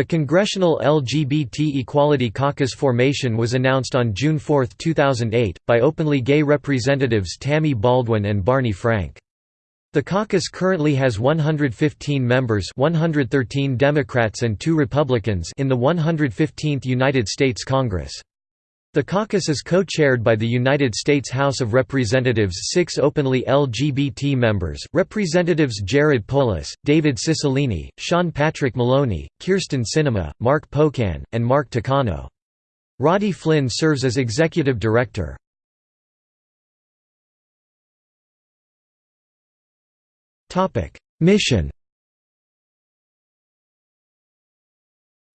The Congressional LGBT Equality Caucus formation was announced on June 4, 2008, by openly gay representatives Tammy Baldwin and Barney Frank. The caucus currently has 115 members 113 Democrats and 2 Republicans in the 115th United States Congress. The caucus is co-chaired by the United States House of Representatives' six openly LGBT members, Representatives Jared Polis, David Cicilline, Sean Patrick Maloney, Kyrsten Sinema, Mark Pocan, and Mark Takano. Roddy Flynn serves as executive director. Mission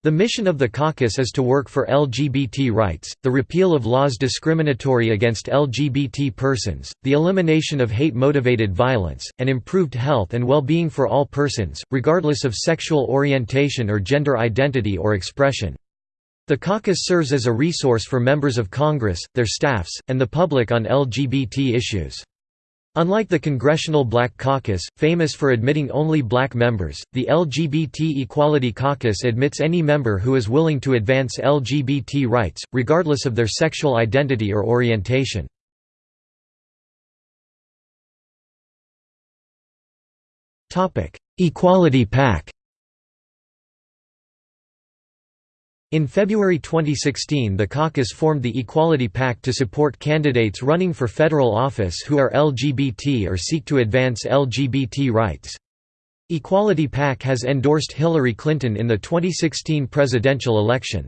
The mission of the caucus is to work for LGBT rights, the repeal of laws discriminatory against LGBT persons, the elimination of hate-motivated violence, and improved health and well-being for all persons, regardless of sexual orientation or gender identity or expression. The caucus serves as a resource for members of Congress, their staffs, and the public on LGBT issues. Unlike the Congressional Black Caucus, famous for admitting only black members, the LGBT Equality Caucus admits any member who is willing to advance LGBT rights, regardless of their sexual identity or orientation. Equality PAC In February 2016 the caucus formed the Equality PAC to support candidates running for federal office who are LGBT or seek to advance LGBT rights. Equality PAC has endorsed Hillary Clinton in the 2016 presidential election.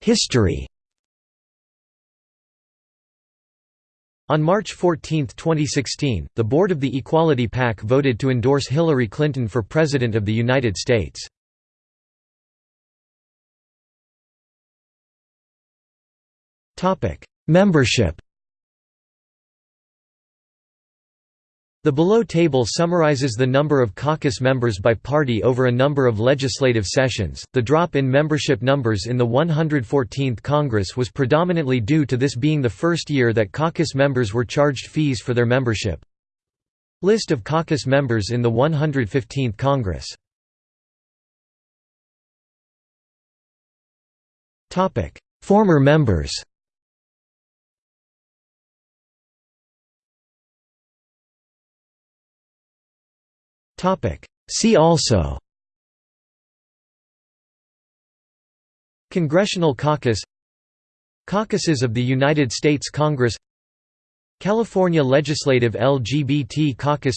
History On March 14, 2016, the board of the Equality PAC voted to endorse Hillary Clinton for President of the United States. Membership The below table summarizes the number of caucus members by party over a number of legislative sessions. The drop in membership numbers in the 114th Congress was predominantly due to this being the first year that caucus members were charged fees for their membership. List of caucus members in the 115th Congress. Topic: Former members. See also. Congressional caucus. Caucuses of the United States Congress. California Legislative LGBT Caucus.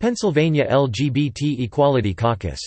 Pennsylvania LGBT Equality Caucus